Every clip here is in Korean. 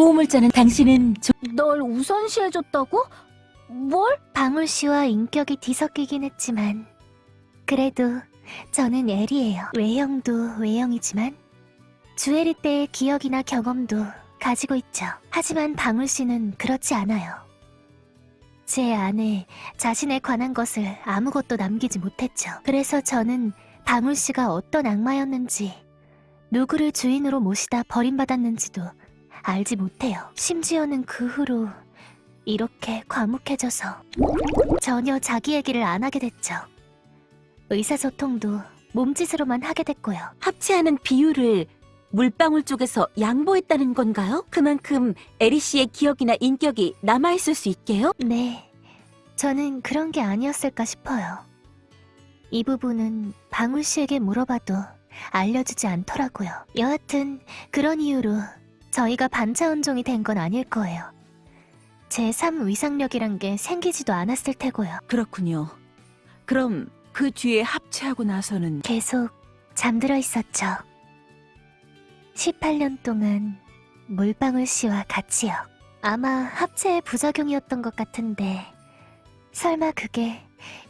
고우물자는 당신은 좀널 우선시해줬다고? 뭘? 방울 씨와 인격이 뒤섞이긴 했지만 그래도 저는 엘이에요. 외형도 외형이지만 주애리 때의 기억이나 경험도 가지고 있죠. 하지만 방울 씨는 그렇지 않아요. 제 안에 자신에 관한 것을 아무것도 남기지 못했죠. 그래서 저는 방울 씨가 어떤 악마였는지 누구를 주인으로 모시다 버림받았는지도 알지 못해요. 심지어는 그 후로 이렇게 과묵해져서 전혀 자기 얘기를 안 하게 됐죠. 의사소통도 몸짓으로만 하게 됐고요. 합체하는 비율을 물방울 쪽에서 양보했다는 건가요? 그만큼 에리 씨의 기억이나 인격이 남아있을 수 있게요? 네, 저는 그런 게 아니었을까 싶어요. 이 부분은 방울 씨에게 물어봐도 알려주지 않더라고요. 여하튼 그런 이유로 저희가 반차원종이 된 건 아닐 거예요. 제3 위상력이란 게 생기지도 않았을 테고요. 그렇군요. 그럼 그 뒤에 합체하고 나서는 계속 잠들어 있었죠. 18년 동안 물방울 씨와 같이요. 아마 합체의 부작용이었던 것 같은데 설마 그게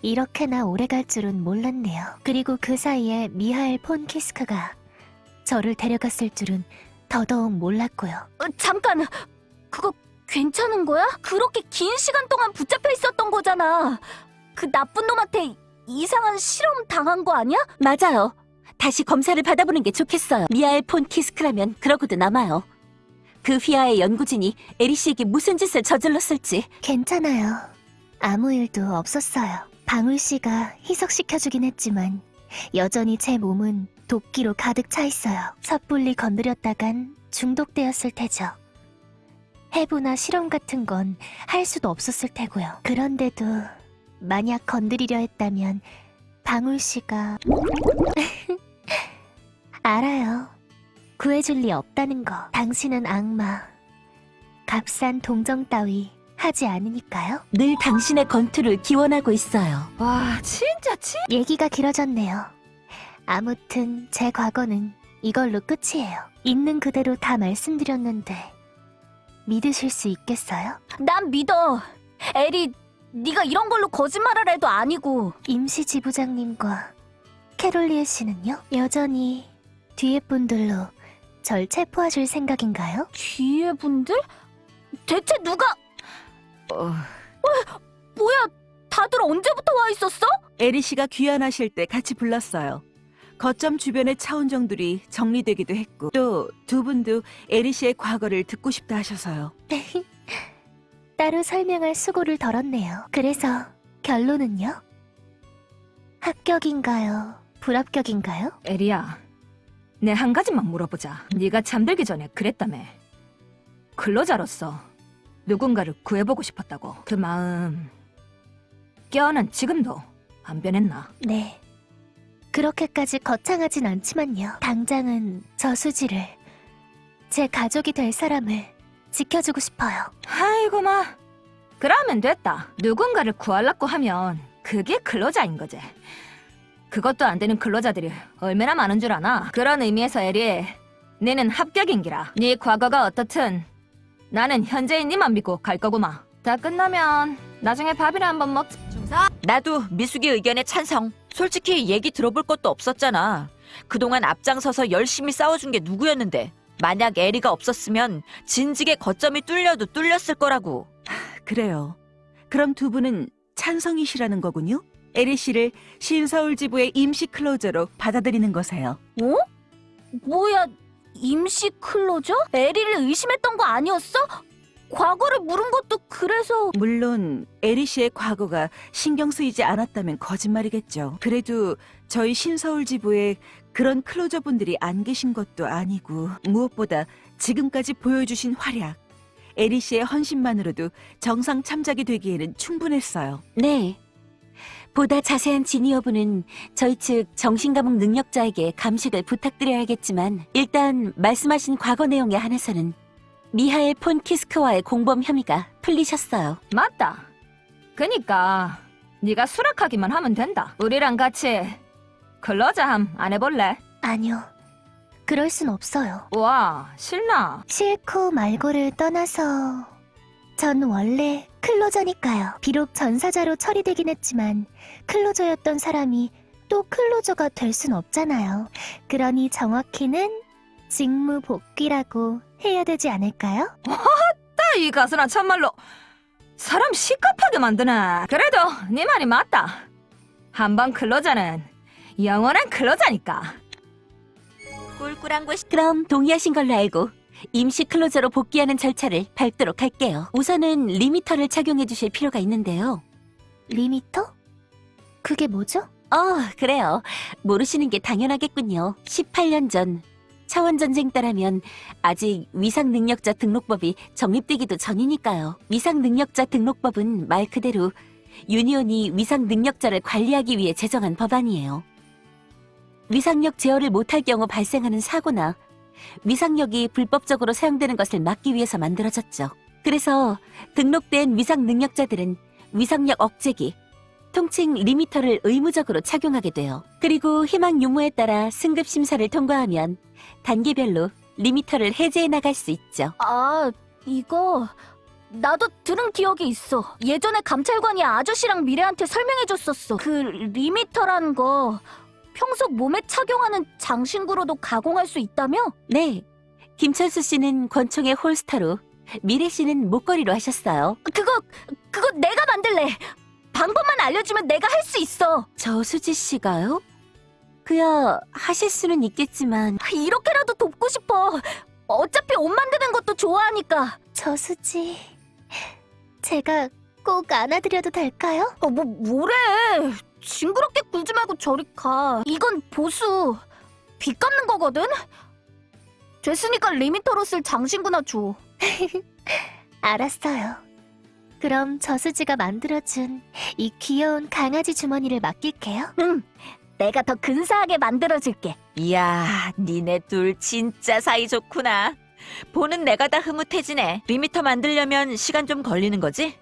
이렇게나 오래 갈 줄은 몰랐네요. 그리고 그 사이에 미하엘 폰 키스크가 저를 데려갔을 줄은 더더욱 몰랐고요. 어, 잠깐! 그거 괜찮은 거야? 그렇게 긴 시간 동안 붙잡혀 있었던 거잖아. 그 나쁜 놈한테 이상한 실험 당한 거 아니야? 맞아요. 다시 검사를 받아보는 게 좋겠어요. 미아엘 폰 키스크라면 그러고도 남아요. 그 휘하의 연구진이 에리 씨에게 무슨 짓을 저질렀을지 괜찮아요. 아무 일도 없었어요. 방울 씨가 희석시켜주긴 했지만 여전히 제 몸은 도끼로 가득 차 있어요. 섣불리 건드렸다간 중독되었을 테죠. 해부나 실험 같은 건 할 수도 없었을 테고요. 그런데도 만약 건드리려 했다면 방울 씨가 알아요. 구해줄 리 없다는 거. 당신은 악마. 값싼 동정 따위 하지 않으니까요. 늘 당신의 건투를 기원하고 있어요. 와, 진짜 치? 얘기가 길어졌네요. 아무튼 제 과거는 이걸로 끝이에요. 있는 그대로 다 말씀드렸는데 믿으실 수 있겠어요? 난 믿어. 에리, 네가 이런 걸로 거짓말을 해도 아니고. 임시 지부장님과 캐롤리에 씨는요? 여전히 뒤에 분들로 절 체포하실 생각인가요? 뒤에 분들? 대체 누가... 어, 뭐야, 다들 언제부터 와 있었어? 에리 씨가 귀환하실 때 같이 불렀어요. 거점 주변의 차원정들이 정리되기도 했고 또 두 분도 에리 씨의 과거를 듣고 싶다 하셔서요. 따로 설명할 수고를 덜었네요. 그래서 결론은요? 합격인가요? 불합격인가요? 에리야, 내 한 가지만 물어보자. 네가 잠들기 전에 그랬다며. 근로자로서 누군가를 구해보고 싶었다고. 그 마음, 깨어난 지금도 안 변했나? 네. 그렇게까지 거창하진 않지만요. 당장은 저수지를 제 가족이 될 사람을 지켜주고 싶어요. 아이고 마. 그러면 됐다. 누군가를 구하려고 하면 그게 근로자인 거지. 그것도 안 되는 근로자들이 얼마나 많은 줄 아나? 그런 의미에서 에리, 너는 합격인기라. 네 과거가 어떻든 나는 현재인 니만 믿고 갈 거구마. 다 끝나면 나중에 밥이나 한번 먹자. 나도 미숙이 의견에 찬성. 솔직히 얘기 들어볼 것도 없었잖아. 그동안 앞장서서 열심히 싸워준 게 누구였는데. 만약 에리가 없었으면 진즉에 거점이 뚫려도 뚫렸을 거라고. 그래요. 그럼 두 분은 찬성이시라는 거군요? 에리 씨를 신서울 지부의 임시 closer로 받아들이는 거네요. 어? 뭐야, 임시 closer? 에리를 의심했던 거 아니었어? 과거를 물은 것도 그래서... 물론 에리 씨의 과거가 신경 쓰이지 않았다면 거짓말이겠죠. 그래도 저희 신서울 지부에 그런 클로저 분들이 안 계신 것도 아니고 무엇보다 지금까지 보여주신 활약, 에리 씨의 헌신만으로도 정상 참작이 되기에는 충분했어요. 네. 보다 자세한 진위 여부는 저희 측 정신감옥 능력자에게 감식을 부탁드려야겠지만 일단 말씀하신 과거 내용에 한해서는 미하엘 폰 키스크와의 공범 혐의가 풀리셨어요. 맞다. 그니까 네가 수락하기만 하면 된다. 우리랑 같이 근로자 함 안 해볼래? 아니요. 그럴 순 없어요. 와, 실나. 싫고 말고를 떠나서 전 원래 클로저니까요. 비록 전사자로 처리되긴 했지만 클로저였던 사람이 또 클로저가 될 순 없잖아요. 그러니 정확히는 직무 복귀라고 해야 되지 않을까요? 딱이 가수나 참말로 사람 시급하게 만드네. 그래도 네 말이 맞다. 한번 클로저는 영원한 클로저니까. 꿀꿀한 곳이 그럼 동의하신 걸로 알고 임시 클로저로 복귀하는 절차를 밟도록 할게요. 우선은 리미터를 착용해 주실 필요가 있는데요. 리미터? 그게 뭐죠? 어, 그래요. 모르시는 게 당연하겠군요. 18년 전 차원 전쟁 때라면 아직 위상 능력자 등록법이 정립되기도 전이니까요. 위상 능력자 등록법은 말 그대로 유니온이 위상 능력자를 관리하기 위해 제정한 법안이에요. 위상력 제어를 못할 경우 발생하는 사고나 위상력이 불법적으로 사용되는 것을 막기 위해서 만들어졌죠. 그래서 등록된 위상 능력자들은 위상력 억제기, 통칭 리미터를 의무적으로 착용하게 돼요. 그리고 희망 유무에 따라 승급 심사를 통과하면 단계별로 리미터를 해제해 나갈 수 있죠. 아, 이거 나도 들은 기억이 있어. 예전에 감찰관이 아저씨랑 미래한테 설명해줬었어. 그 리미터라는 거 평소 몸에 착용하는 장신구로도 가공할 수 있다며? 네. 김철수 씨는 권총의 holster로, 미래 씨는 목걸이로 하셨어요. 그거 그거 내가 만들래. 방법만 알려주면 내가 할 수 있어. 저수지 씨가요? 그야 하실 수는 있겠지만 이렇게라도 돕고 싶어. 어차피 옷 만드는 것도 좋아하니까. 저수지. 제가 꼭 안아드려도 될까요? 어, 뭐 뭐래? 징그럽게 굴지 말고 저리 가. 이건 보수. 빚 갚는 거거든. 됐으니까 리미터로 쓸 장신구나 줘. 알았어요. 그럼 저수지가 만들어준 이 귀여운 강아지 주머니를 맡길게요. 응. 내가 더 근사하게 만들어줄게. 이야, 니네 둘 진짜 사이 좋구나. 보는 내가 다 흐뭇해지네. 리미터 만들려면 시간 좀 걸리는 거지?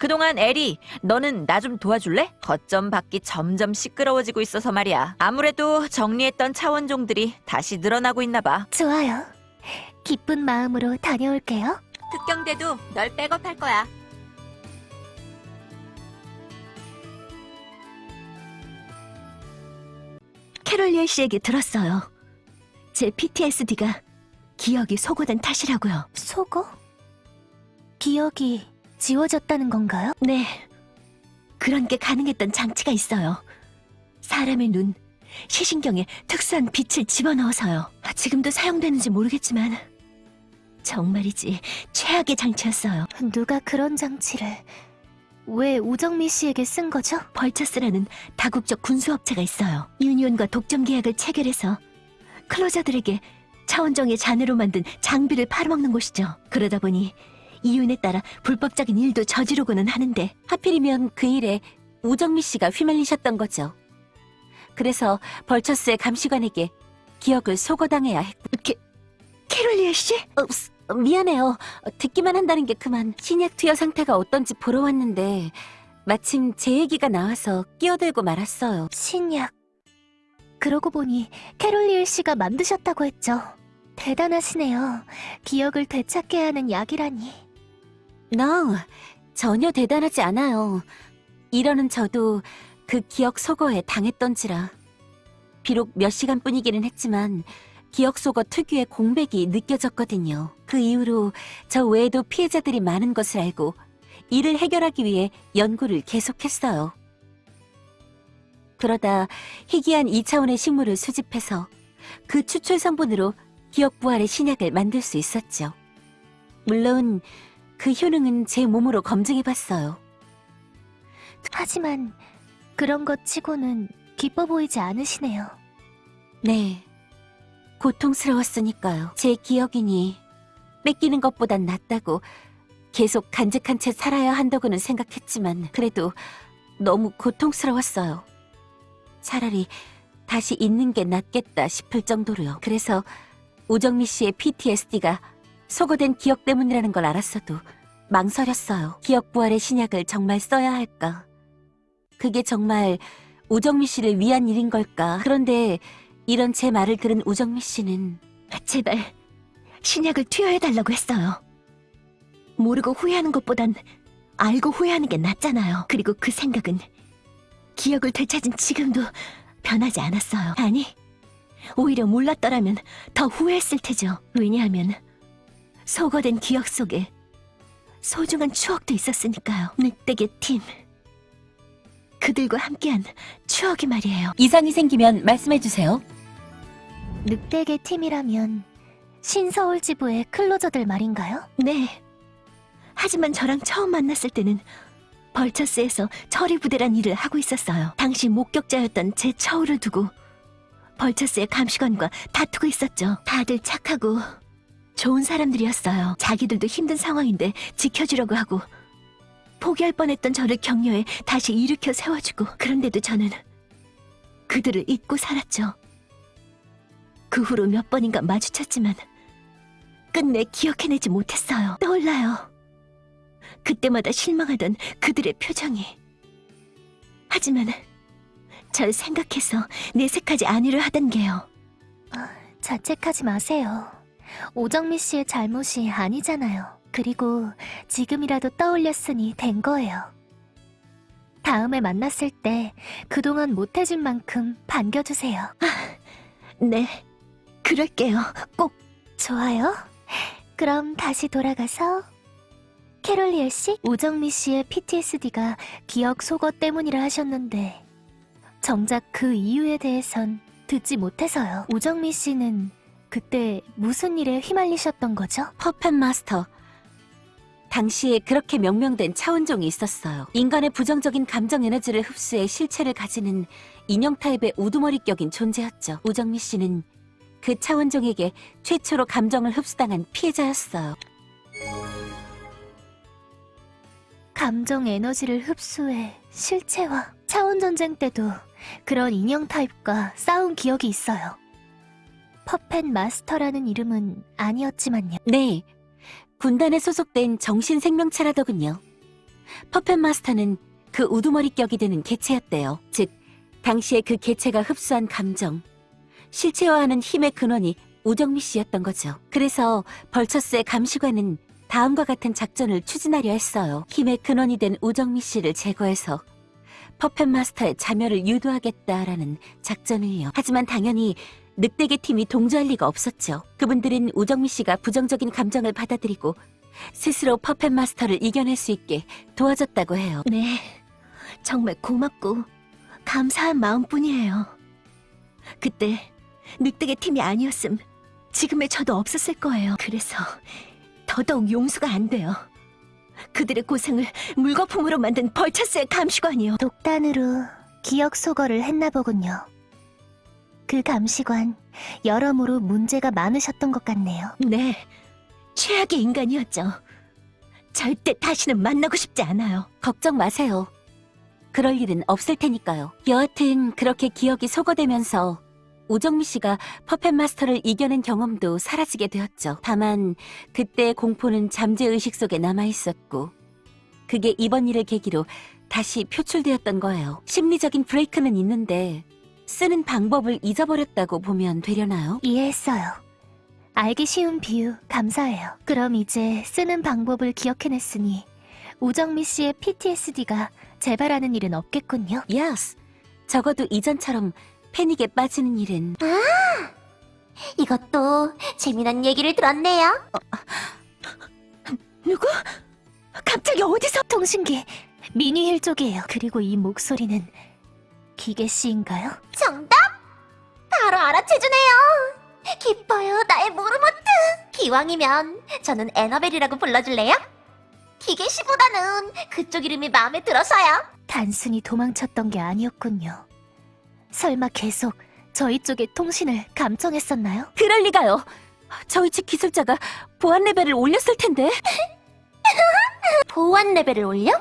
그동안 에리, 너는 나 좀 도와줄래? 거점 밖이 점점 시끄러워지고 있어서 말이야. 아무래도 정리했던 차원종들이 다시 늘어나고 있나 봐. 좋아요. 기쁜 마음으로 다녀올게요. 특경대도 널 백업할 거야. 캐롤리엘 씨에게 들었어요. 제 PTSD가 기억이 소거된 탓이라고요. 속어? 기억이 지워졌다는 건가요? 네. 그런 게 가능했던 장치가 있어요. 사람의 눈, 시신경에 특수한 빛을 집어넣어서요. 아, 지금도 사용되는지 모르겠지만 정말이지 최악의 장치였어요. 누가 그런 장치를 왜 우정미 씨에게 쓴 거죠? 벌처스라는 다국적 군수업체가 있어요. 유니온과 독점 계약을 체결해서 클로저들에게 차원정의 잔해로 만든 장비를 팔아먹는 곳이죠. 그러다 보니 이윤에 따라 불법적인 일도 저지르고는 하는데 하필이면 그 일에 우정미 씨가 휘말리셨던 거죠. 그래서 벌처스의 감시관에게 기억을 소거당해야 했고 캐, 캐롤리엘 씨? 어, 스- 어, 미안해요. 어, 듣기만 한다는 게 그만 신약 투여 상태가 어떤지 보러 왔는데 마침 제 얘기가 나와서 끼어들고 말았어요. 신약. 그러고 보니 캐롤리엘 씨가 만드셨다고 했죠. 대단하시네요. 기억을 되찾게 하는 약이라니. No, 전혀 대단하지 않아요. 이러는 저도 그 기억 소거에 당했던지라. 비록 몇 시간뿐이기는 했지만 기억 소거 특유의 공백이 느껴졌거든요. 그 이후로 저 외에도 피해자들이 많은 것을 알고 이를 해결하기 위해 연구를 계속했어요. 그러다 희귀한 2차원의 식물을 수집해서 그 추출 성분으로 기억 부활의 신약을 만들 수 있었죠. 물론 그 효능은 제 몸으로 검증해봤어요. 하지만 그런 것 치고는 기뻐 보이지 않으시네요. 네. 고통스러웠으니까요. 제 기억이니 뺏기는 것보단 낫다고 계속 간직한 채 살아야 한다고는 생각했지만 그래도 너무 고통스러웠어요. 차라리 다시 있는 게 낫겠다 싶을 정도로요. 그래서 우정미 씨의 PTSD가 소거된 기억 때문이라는 걸 알았어도 망설였어요. 기억 부활의 신약을 정말 써야 할까? 그게 정말 우정미 씨를 위한 일인 걸까? 그런데 이런 제 말을 들은 우정미 씨는 제발 신약을 투여해달라고 했어요. 모르고 후회하는 것보단 알고 후회하는 게 낫잖아요. 그리고 그 생각은 기억을 되찾은 지금도 변하지 않았어요. 아니, 오히려 몰랐더라면 더 후회했을 테죠. 왜냐하면 소거된 기억 속에 소중한 추억도 있었으니까요. 늑대의 팀. 그들과 함께한 추억이 말이에요. 이상이 생기면 말씀해주세요. 늑대계 팀이라면 신서울 지부의 클로저들 말인가요? 네. 하지만 저랑 처음 만났을 때는 벌처스에서 처리 부대란 일을 하고 있었어요. 당시 목격자였던 제 처우를 두고 벌처스의 감시관과 다투고 있었죠. 다들 착하고 좋은 사람들이었어요. 자기들도 힘든 상황인데 지켜주려고 하고 포기할 뻔했던 저를 격려해 다시 일으켜 세워주고 그런데도 저는 그들을 잊고 살았죠. 그 후로 몇 번인가 마주쳤지만 끝내 기억해내지 못했어요. 떠올라요. 그때마다 실망하던 그들의 표정이. 하지만 절 생각해서 내색하지 않으려 하던 게요. 자책하지 마세요. 오정미 씨의 잘못이 아니잖아요. 그리고 지금이라도 떠올렸으니 된 거예요. 다음에 만났을 때 그동안 못해준 만큼 반겨주세요. 네, 그럴게요. 꼭. 좋아요. 그럼 다시 돌아가서 캐롤리엘 씨, 오정미 씨의 PTSD가 기억 소거 때문이라 하셨는데 정작 그 이유에 대해선 듣지 못해서요. 오정미 씨는 그때 무슨 일에 휘말리셨던 거죠? 퍼펫 마스터. 당시에 그렇게 명명된 차원종이 있었어요. 인간의 부정적인 감정 에너지를 흡수해 실체를 가지는 인형 타입의 우두머리격인 존재였죠. 우정미 씨는 그 차원종에게 최초로 감정을 흡수당한 피해자였어요. 감정 에너지를 흡수해 실체화. 차원 전쟁 때도 그런 인형 타입과 싸운 기억이 있어요. 퍼펫 마스터라는 이름은 아니었지만요. 네, 군단에 소속된 정신생명체라더군요. 퍼펫 마스터는 그 우두머리격이 되는 개체였대요. 즉, 당시에 그 개체가 흡수한 감정, 실체화하는 힘의 근원이 우정미 씨였던 거죠. 그래서 벌처스의 감시관은 다음과 같은 작전을 추진하려 했어요. 힘의 근원이 된 우정미 씨를 제거해서 퍼펫 마스터의 자멸을 유도하겠다라는 작전을요. 하지만 당연히 늑대계 팀이 동조할 리가 없었죠. 그분들은 우정미 씨가 부정적인 감정을 받아들이고 스스로 퍼펫 마스터를 이겨낼 수 있게 도와줬다고 해요. 네, 정말 고맙고 감사한 마음뿐이에요. 그때 늑대의 팀이 아니었음 지금의 저도 없었을 거예요. 그래서 더더욱 용서가 안 돼요. 그들의 고생을 물거품으로 만든 벌처스의 감시관이요. 독단으로 기억 소거를 했나 보군요. 그 감시관 여러모로 문제가 많으셨던 것 같네요. 네, 최악의 인간이었죠. 절대 다시는 만나고 싶지 않아요. 걱정 마세요. 그럴 일은 없을 테니까요. 여하튼 그렇게 기억이 소거되면서 우정미 씨가 퍼펫 마스터를 이겨낸 경험도 사라지게 되었죠. 다만 그때의 공포는 잠재의식 속에 남아 있었고 그게 이번 일을 계기로 다시 표출되었던 거예요. 심리적인 브레이크는 있는데 쓰는 방법을 잊어버렸다고 보면 되려나요? 이해했어요. 알기 쉬운 비유 감사해요. 그럼 이제 쓰는 방법을 기억해냈으니 우정미 씨의 PTSD가 재발하는 일은 없겠군요. Yes. 적어도 이전처럼 패닉에 빠지는 일은 이거 또 재미난 얘기를 들었네요. 누구? 갑자기 어디서? 통신기 미니힐 쪽이에요. 그리고 이 목소리는 기계 씨인가요? 정답! 바로 알아채주네요. 기뻐요, 나의 모르모트. 기왕이면 저는 에너벨이라고 불러줄래요? 기계 씨보다는 그쪽 이름이 마음에 들어서요. 단순히 도망쳤던 게 아니었군요. 설마 계속 저희 쪽의 통신을 감청했었나요? 그럴 리가요. 저희 측 기술자가 보안 레벨을 올렸을 텐데. 보안 레벨을 올려?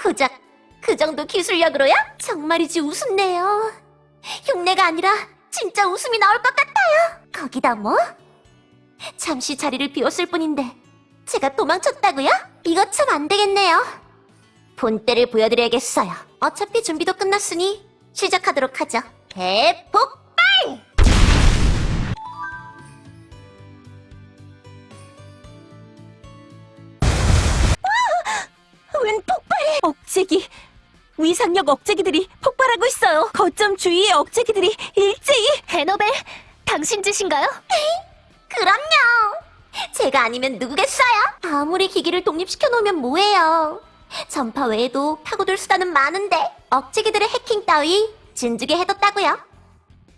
고작 그 정도 기술력으로요? 정말이지 웃음네요. 흉내가 아니라 진짜 웃음이 나올 것 같아요. 거기다 뭐? 잠시 자리를 비웠을 뿐인데 제가 도망쳤다고요? 이거 참 안 되겠네요. 본때를 보여드려야겠어요. 어차피 준비도 끝났으니 시작하도록 하죠. 대폭발! 웬 폭발! 억제기! 위상력 억제기들이 폭발하고 있어요. 거점 주위의 억제기들이 일제히 에너벨, 당신 짓인가요? 그럼요. 제가 아니면 누구겠어요? 아무리 기기를 독립시켜 놓으면 뭐해요. 전파 외에도 파고들 수단은 많은데 억제기들의 해킹 따위 진즉에 해뒀다고요.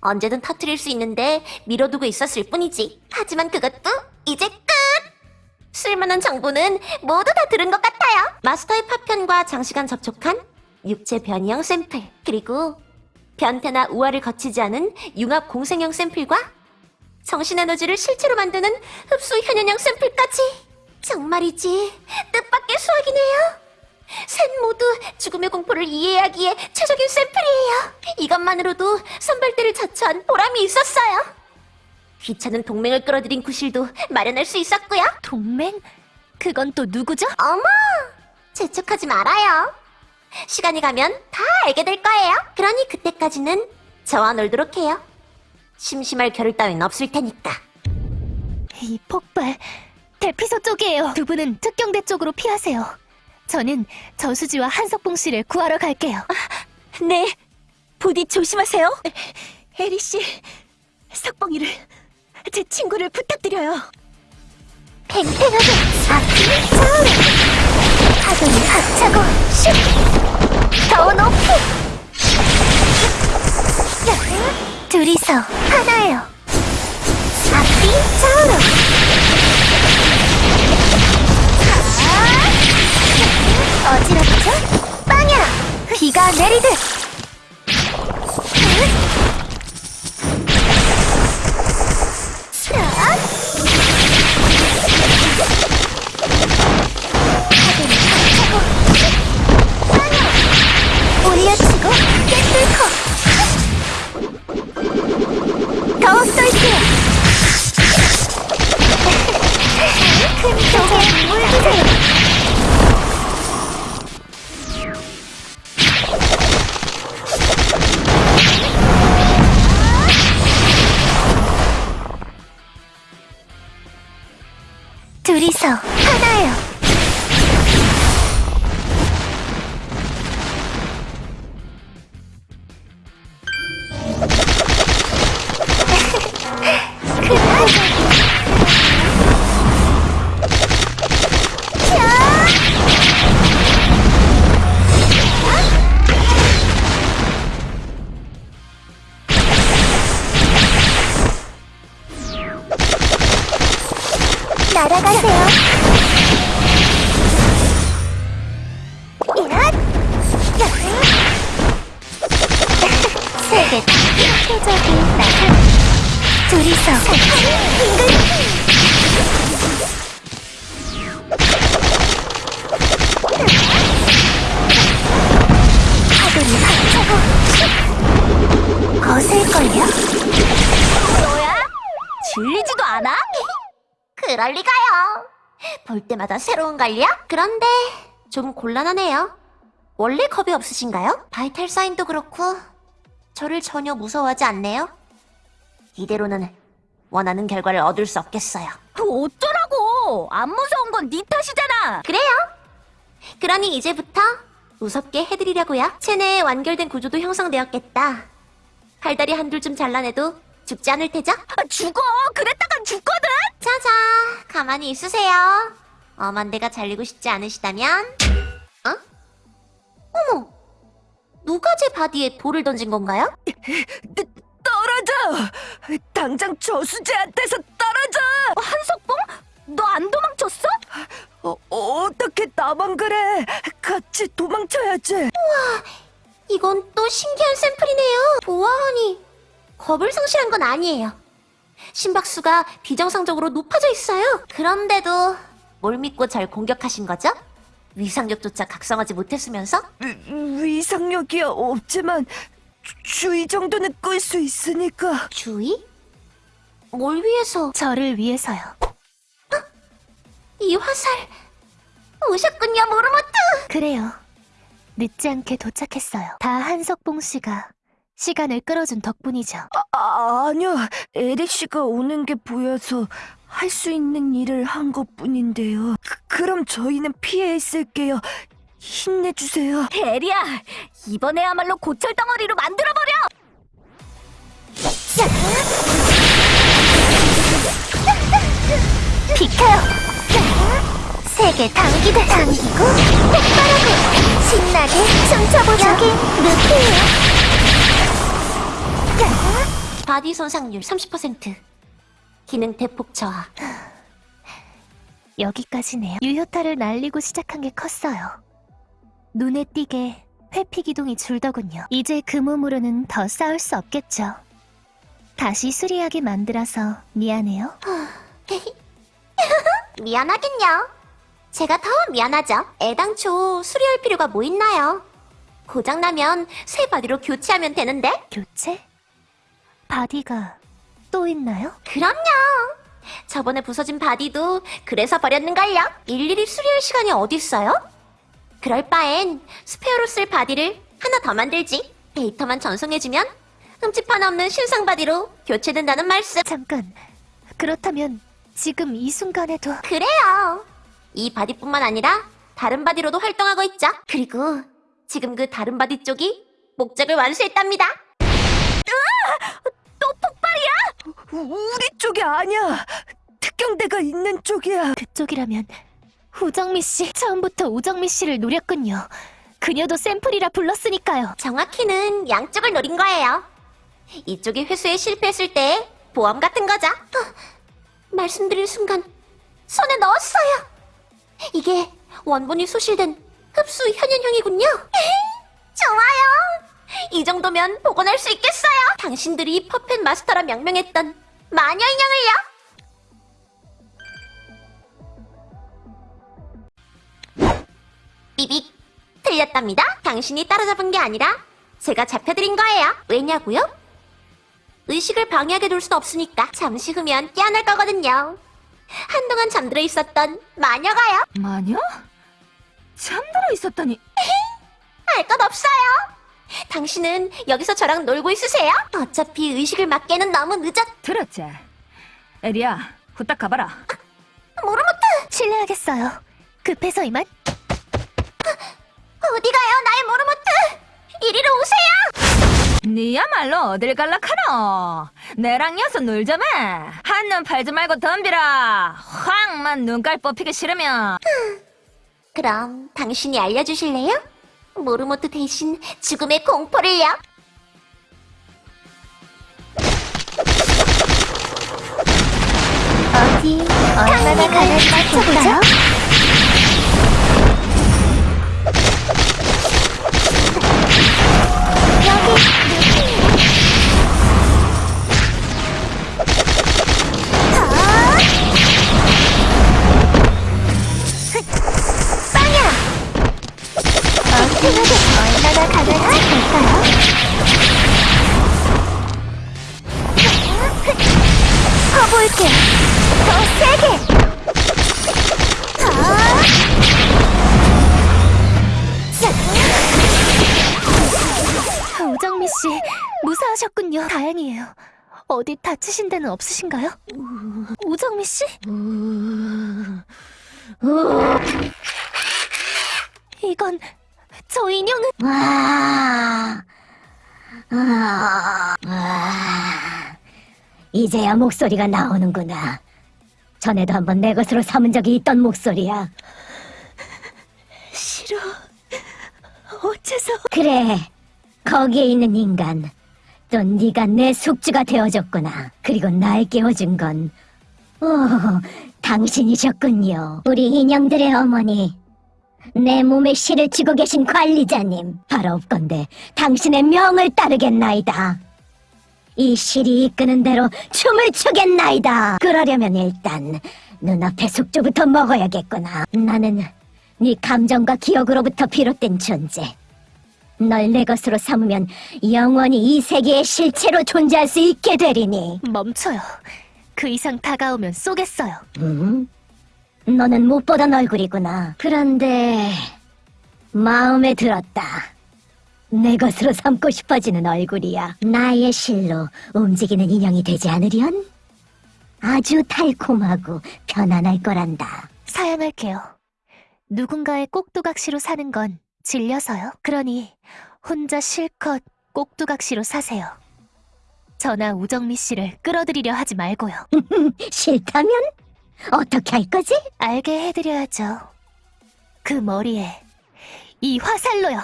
언제든 터트릴 수 있는데 미뤄두고 있었을 뿐이지. 하지만 그것도 이제 끝! 쓸만한 정보는 모두 다 들은 것 같아요. 마스터의 파편과 장시간 접촉한 육체 변이형 샘플, 그리고 변태나 우화를 거치지 않은 융합 공생형 샘플과 정신 에너지를 실제로 만드는 흡수 현현형 샘플까지 정말이지 뜻밖의 수학이네요. 셋 모두 죽음의 공포를 이해하기에 최적인 샘플이에요. 이것만으로도 선발대를 자처한 보람이 있었어요. 귀찮은 동맹을 끌어들인 구실도 마련할 수 있었고요. 동맹? 그건 또 누구죠? 어머, 재촉하지 말아요. 시간이 가면 다 알게 될 거예요. 그러니 그때까지는 저와 놀도록 해요. 심심할 겨를 따윈 없을 테니까. 이 폭발, 대피소 쪽이에요. 두 분은 특경대 쪽으로 피하세요. 저는 저수지와 한석봉 씨를 구하러 갈게요. 네. 부디 조심하세요. 에리 씨, 석봉이를 제 친구를 부탁드려요. 팽팽하게 앞이 차오르 파도는 합차고 슉! 둘이서 하나예요 앞이 차오르 아! 어지럽죠? 빵야! 비가 내리듯 질리지도 않아? 그럴 리가요. 볼 때마다 새로운 걸요? 그런데 좀 곤란하네요. 원래 겁이 없으신가요? 바이탈 사인도 그렇고 저를 전혀 무서워하지 않네요. 이대로는 원하는 결과를 얻을 수 없겠어요. 어쩌라고! 안 무서운 건 네 탓이잖아! 그래요? 그러니 이제부터 무섭게 해드리려고요. 체내에 완결된 구조도 형성되었겠다. 팔다리 한둘 좀 잘라내도 죽지 않을 테죠? 아, 죽어! 그랬다간 죽거든! 자자, 가만히 있으세요. 엄한 데가 잘리고 싶지 않으시다면, 어? 어머, 누가 제 바디에 돌을 던진 건가요? 떨어져! 당장 저수지한테서 떨어져! 한석봉? 너 안 도망쳤어? 어, 어떻게 나만 그래? 같이 도망쳐야지. 이건 또 신기한 샘플이네요. 보아하니 겁을 상실한 건 아니에요. 심박수가 비정상적으로 높아져 있어요. 그런데도 뭘 믿고 절 공격하신 거죠? 위상력조차 각성하지 못했으면서? 위- 위상력이 없지만 주- 주의 정도는 끌 수 있으니까. 주의? 뭘 위해서 저를 위해서요. 이 화살 오셨군요, 모르모트. 그래요. 늦지 않게 도착했어요. 다 한석봉 씨가 시간을 끌어준 덕분이죠. 아, 아니요. 에리 씨가 오는 게 보여서 할 수 있는 일을 한 것뿐인데요. 그, 럼 저희는 피해 있을게요. 힘내주세요. 에리야, 이번에야말로 고철 덩어리로 만들어버려! 비켜요! 세게 당기고 당기고 폭발하고 신나게 춤춰보자 여기 루피예요 body 손상률 30%. 기능 대폭 저하. 여기까지네요 유효타를 날리고 시작한 게 컸어요 눈에 띄게 회피 기동이 줄더군요 이제 그 몸으로는 더 싸울 수 없겠죠 다시 수리하게 만들어서 미안해요 미안하긴요. 제가 더 미안하죠. 애당초 수리할 필요가 뭐 있나요? 고장나면 새 body로 교체하면 되는데? 교체? body가 또 있나요? 그럼요. 저번에 부서진 body도 그래서 버렸는걸요. 일일이 수리할 시간이 어딨어요? 그럴 바엔 스페어로 쓸 body를 하나 더 만들지. 데이터만 전송해주면 흠집 하나 없는 신상 body로 교체된다는 말씀. 잠깐 그렇다면 지금 이 순간에도 그래요. 이 body뿐만 아니라 다른 body로도 활동하고 있죠. 그리고 지금 그 다른 body 쪽이 목적을 완수했답니다. 우리 쪽이 아니야. 특경대가 있는 쪽이야. 그쪽이라면 우정미 씨 처음부터 우정미 씨를 노렸군요. 그녀도 샘플이라 불렀으니까요. 정확히는 양쪽을 노린 거예요. 이쪽이 회수에 실패했을 때 보험 같은 거죠. 어, 말씀드린 순간 손에 넣었어요. 이게 원본이 소실된 흡수 현현형이군요. 좋아요. 이 정도면 복원할 수 있겠어요. 당신들이 퍼펫 마스터라 명명했던 마녀 인형을요. 삐빅 틀렸답니다. 당신이 따라잡은 게 아니라 제가 잡혀드린 거예요. 왜냐고요? 의식을 방해하게 둘 순 없으니까 잠시 후면 깨어날 거거든요. 한동안 잠들어 있었던 마녀가요. 마녀? 잠들어 있었다니. 할것 없어요. 당신은 여기서 저랑 놀고 있으세요. 어차피 의식을 맡기에는 너무 늦었. 들었지? 에리야, 후딱 가봐라. 모르모트 실례하겠어요. 급해서 이만. 어디 가요, 나의 모르모트? 이리로 오세요. 니야말로 어딜 갈락하노? 내랑 여서 놀자매. 한눈 팔지 말고 덤비라. 확만 눈깔 뽑히기 싫으면. 그럼 당신이 알려주실래요? 모르모트 대신 죽음의 공포를요. 어디 얼마나 가는지 맞춰보죠. 어떻 세게. 아, 무사하셨군요. 다행이에요. 어디 다치신 데는 없으신가요? 우정미 씨? 이건 저 인형은 와, 아, 아, 이제야 목소리가 나오는구나. 전에도 한번 내 것으로 삼은 적이 있던 목소리야. 싫어. 어째서? 그래, 거기에 있는 인간. 또 네가 내 숙주가 되어줬구나. 그리고 날 깨워준 건, 오, 당신이셨군요. 우리 인형들의 어머니. 내 몸에 실을 쥐고 계신 관리자님. 바로 없건대 당신의 명을 따르겠나이다. 이 실이 이끄는 대로 춤을 추겠나이다. 그러려면 일단 눈앞의 숙주부터 먹어야겠구나. 나는 네 감정과 기억으로부터 비롯된 존재. 널 내 것으로 삼으면 영원히 이 세계의 실체로 존재할 수 있게 되리니. 멈춰요. 그 이상 다가오면 쏘겠어요. 음? 너는 못 보던 얼굴이구나. 그런데 마음에 들었다. 내 것으로 삼고 싶어지는 얼굴이야. 나의 실로 움직이는 인형이 되지 않으련? 아주 달콤하고 편안할 거란다. 사양할게요. 누군가의 꼭두각시로 사는 건 질려서요. 그러니 혼자 실컷 꼭두각시로 사세요. 저나 우정미 씨를 끌어들이려 하지 말고요. 싫다면? 어떻게 할 거지? 알게 해드려야죠. 그 머리에 이 화살로요.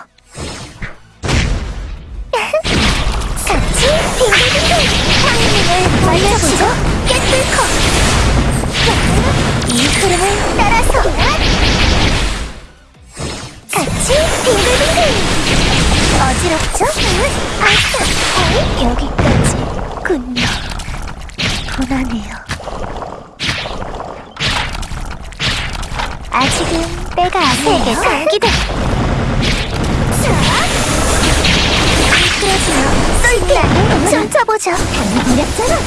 같이 빙글빙글 황님을 만나보죠. 깨뚫고 이 흐름을 따라서 같이 빙글빙글 어지럽죠? 아싸 여기까지 군요. 분하네요. 아직은 때가 아니에요. 세계 단기대. 미끄러지며 쏠게 춤춰보죠. 당해버렸잖아.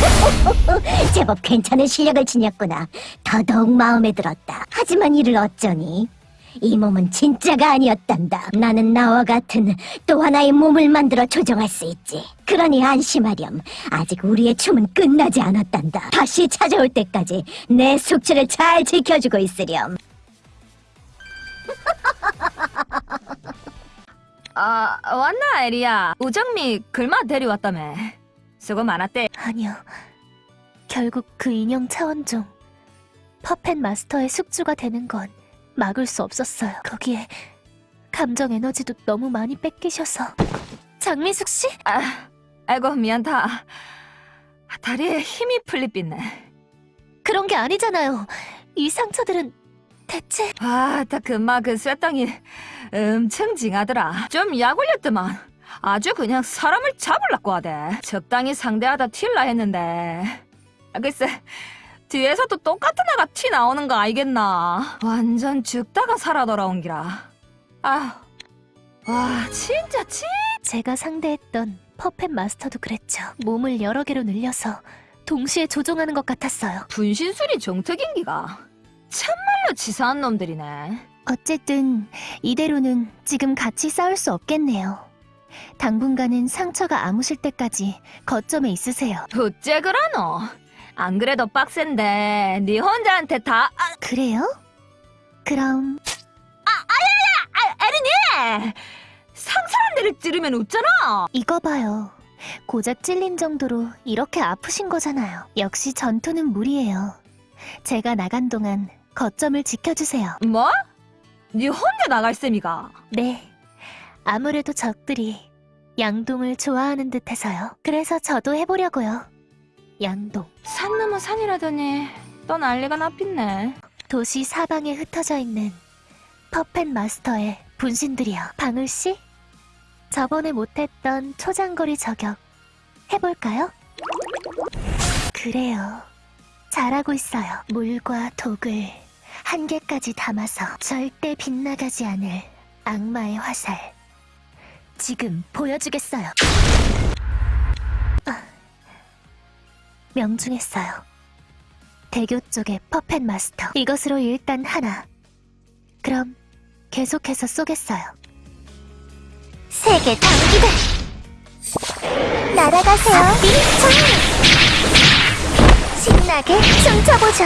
제법 괜찮은 실력을 지녔구나. 더더욱 마음에 들었다. 하지만 이를 어쩌니? 이 몸은 진짜가 아니었단다. 나는 나와 같은 또 하나의 몸을 만들어 조정할 수 있지. 그러니 안심하렴. 아직 우리의 춤은 끝나지 않았단다. 다시 찾아올 때까지 내 숙주를 잘 지켜주고 있으렴. 아, 왔나, 에리야? 우정미 글마 데려왔다며. 수고 많았대. 아니요. 결국 그 인형 차원종 퍼펫 마스터의 숙주가 되는 건 막을 수 없었어요. 거기에 감정 에너지도 너무 많이 뺏기셔서 장미숙 씨? 아, 아이고, 미안다. 다리에 힘이 풀립 빛네. 그런 게 아니잖아요. 이 상처들은 대체 아, 딱 금마 그 쇠덩이 엄청 징하더라. 좀 약 올렸더만. 아주 그냥 사람을 잡으려고 하대. 적당히 상대하다 튈라 했는데. 아, 글쎄, 뒤에서도 똑같은 애가 튀 나오는 거 알겠나? 완전 죽다가 살아 돌아온 기라. 아, 와, 진짜 찐. 제가 상대했던 퍼펫 마스터도 그랬죠. 몸을 여러 개로 늘려서 동시에 조종하는 것 같았어요. 분신술이 정특인 기가. 참말로 치사한 놈들이네. 어쨌든 이대로는 지금 같이 싸울 수 없겠네요. 당분간은 상처가 아무실 때까지 거점에 있으세요. 어째 그러노? 안 그래도 빡센데 네 혼자한테 다 아, 그래요? 그럼 에리니! 상사한 데를 찌르면 웃잖아. 이거 봐요. 고작 찔린 정도로 이렇게 아프신 거잖아요. 역시 전투는 무리예요. 제가 나간 동안 거점을 지켜주세요. 뭐? 네 혼자 나갈 셈이가? 네. 아무래도 적들이 양동을 좋아하는 듯해서요. 그래서 저도 해보려고요. 양동. 산 넘어 산이라더니 또 난리가 나빛네. 도시 사방에 흩어져 있는 퍼펫 마스터의 분신들이요. 방울 씨? 저번에 못했던 초장거리 저격 해볼까요? 그래요. 잘하고 있어요. 물과 독을 한 개까지 담아서 절대 빗나가지 않을 악마의 화살. 지금 보여주겠어요. 아, 명중했어요. 대교 쪽의 퍼펫 마스터. 이것으로 일단 하나. 그럼 계속해서 쏘겠어요. 세계 단기대 날아가세요. 신나게 춤춰보죠.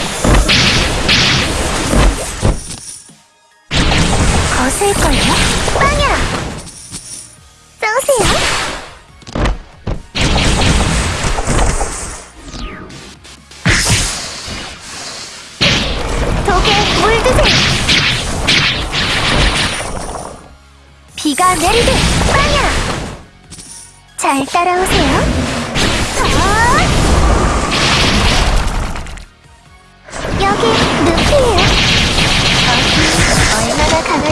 거슬걸요? 빵야! 쏘세요. 독에 물 드세요. 비가 내리듯 빵야! 잘 따라오세요.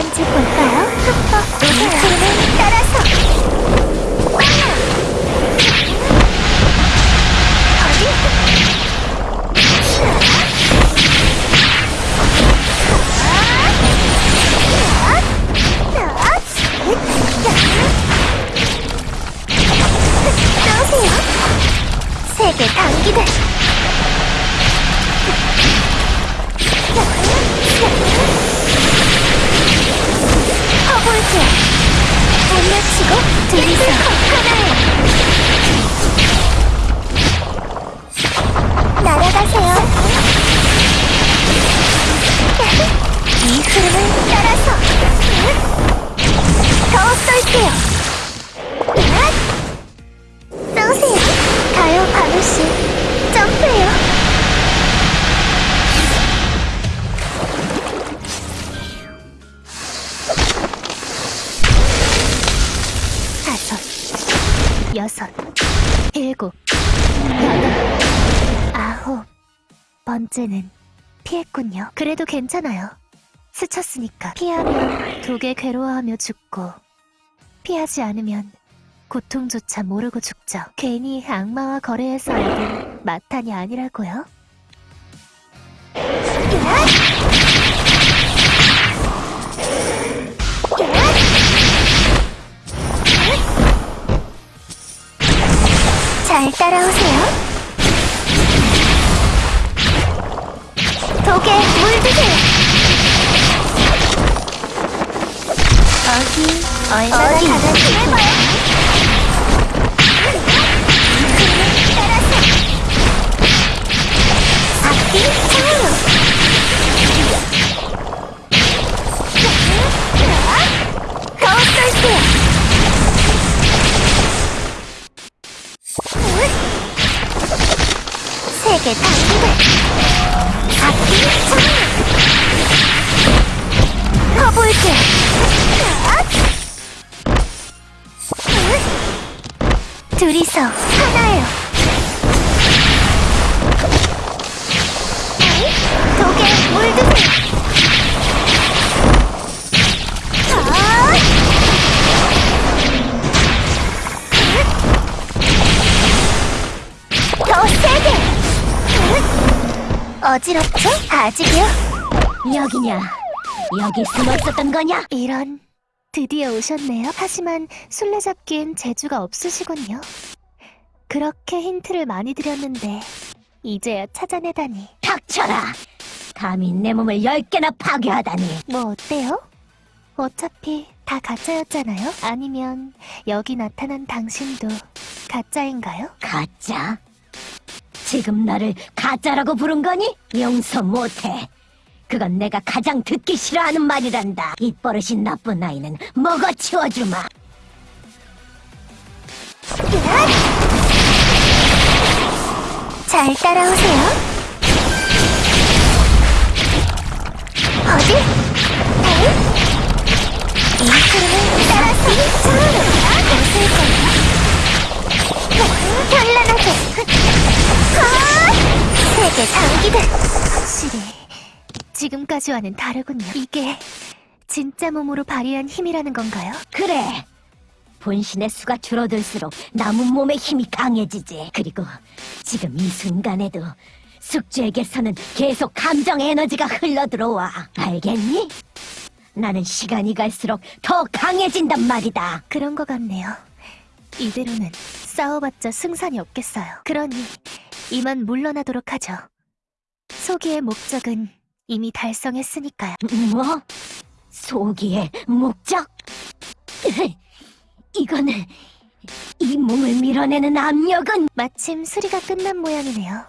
강한지 볼까요? 따라서 떠오세요 세계 단기들 허 볼게 물려치고 둘이서 하나에 날아가세요 이 흐름을 따라서 더 쏠게 번째는 피했군요. 그래도 괜찮아요. 스쳤으니까. 피하면 독에 괴로워하며 죽고, 피하지 않으면 고통조차 모르고 죽죠. 괜히 악마와 거래해서 얻은 마탄이 아니라고요. 잘 따라오세요. 어지럽죠? 아직이요? 여기냐? 여기 숨어 있었던 거냐? 이런 드디어 오셨네요. 하지만 술래잡기엔 재주가 없으시군요. 그렇게 힌트를 많이 드렸는데 이제야 찾아내다니 닥쳐라! 감히 내 몸을 열 개나 파괴하다니! 뭐 어때요? 어차피 다 가짜였잖아요. 아니면 여기 나타난 당신도 가짜인가요? 가짜? 지금 나를 가짜라고 부른 거니? 용서 못해. 그건 내가 가장 듣기 싫어하는 말이란다. 입버릇이 나쁜 아이는 먹어 치워주마. 잘 따라오세요. 어디? 에이? 이 흐름을 따라서 차오르 웃을 거야. 현란하게. 아! 세계 장기들. 확실히 지금까지와는 다르군요. 이게 진짜 몸으로 발휘한 힘이라는 건가요? 그래. 본신의 수가 줄어들수록 남은 몸의 힘이 강해지지. 그리고 지금 이 순간에도 숙주에게서는 계속 감정 에너지가 흘러들어와. 알겠니? 나는 시간이 갈수록 더 강해진단 말이다. 그런 것 같네요. 이대로는 싸워봤자 승산이 없겠어요. 그러니 이만 물러나도록 하죠. 소기의 목적은 이미 달성했으니까요. 뭐? 소기의 목적? 이거는 이 몸을 밀어내는 압력은 마침 수리가 끝난 모양이네요.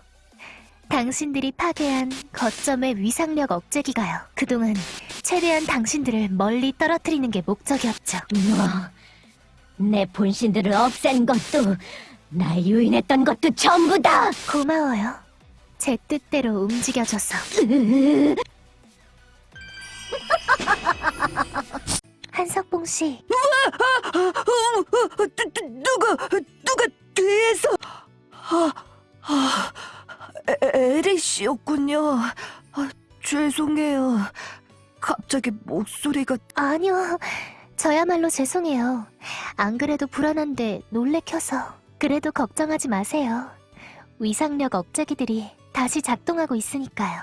당신들이 파괴한 거점의 위상력 억제기가요. 그동안 최대한 당신들을 멀리 떨어뜨리는 게 목적이었죠. 뭐? 내 본신들을 없앤 것도 날 유인했던 것도 전부 다 고마워요. 제 뜻대로 움직여줘서. 한석봉 씨, 누가 누가 뒤에서 아, 아, 에- 에리 씨였군요. 아, 죄송해요. 갑자기 목소리가 아니요. 저야말로 죄송해요. 안 그래도 불안한데 놀래켜서. 그래도 걱정하지 마세요. 위상력 억제기들이 다시 작동하고 있으니까요.